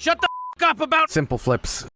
Shut the f up about- Simple flips.